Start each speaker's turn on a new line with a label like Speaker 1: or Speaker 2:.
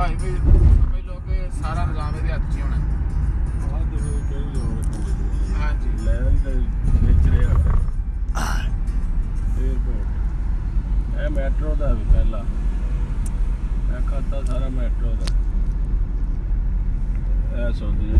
Speaker 1: ਭਾਈ ਵੀ ਪਹਿਲੋਂ ਕਿ ਸਾਰਾ ਨਿਜ਼ਾਮ ਇਹਦੇ ਹੱਥ 'ਚ ਹੀ ਹੋਣਾ।
Speaker 2: ਆਹ ਦੇਖੋ ਕਿਹੜੀ ਲੋੜ ਹੈ
Speaker 1: ਹਾਂਜੀ।
Speaker 2: ਲੈਣ ਦੇ ਵਿੱਚ ਰਿਹਾ 에어ਪੋਰਟ ਇਹ ਮੈਟਰੋ ਦਾ ਵੀ ਪਹਿਲਾ। ਇਹ ਖਾਤਾ ਸਾਰਾ ਮੈਟਰੋ ਦਾ। ਇਹ ਸੌਦੀ